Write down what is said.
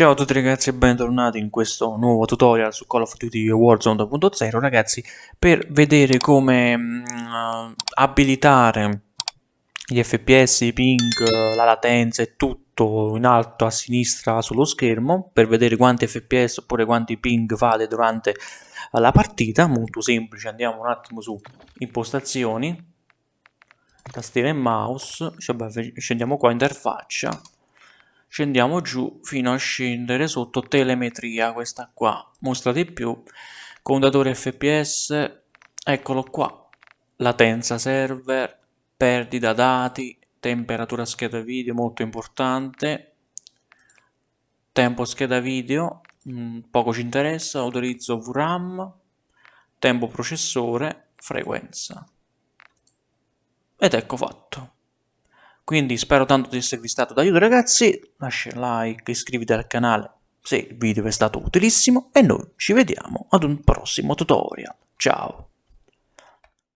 Ciao a tutti ragazzi e bentornati in questo nuovo tutorial su Call of Duty Warzone 2.0 ragazzi per vedere come uh, abilitare gli fps, i ping, la latenza e tutto in alto a sinistra sullo schermo per vedere quanti fps oppure quanti ping fate durante la partita molto semplice andiamo un attimo su impostazioni tastiera e mouse scendiamo qua interfaccia scendiamo giù fino a scendere sotto telemetria questa qua. Mostra di più. Contatore fps eccolo qua. Latenza server perdita dati temperatura scheda video molto importante. Tempo scheda video mm, poco ci interessa autorizzo VRAM tempo processore frequenza. Ed ecco fatto quindi spero tanto di esservi stato d'aiuto ragazzi, lascia like, iscriviti al canale se il video vi è stato utilissimo e noi ci vediamo ad un prossimo tutorial. Ciao!